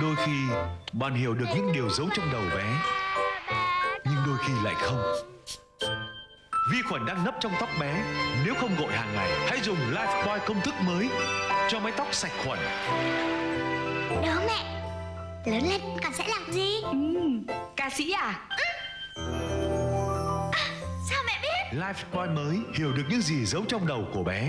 Đôi khi bạn hiểu được những điều giấu trong đầu bé Nhưng đôi khi lại không. Vi khuẩn đang nấp trong tóc bé Nếu không gội hàng ngày Hãy dùng Lifebuoy công thức mới Cho mái tóc sạch khuẩn. Đó mẹ. Lớn lên còn sẽ làm gì? Ừ. ca sĩ à? à? Sao mẹ biết? Lifebuoy mới hiểu được những gì giấu trong đầu của bé.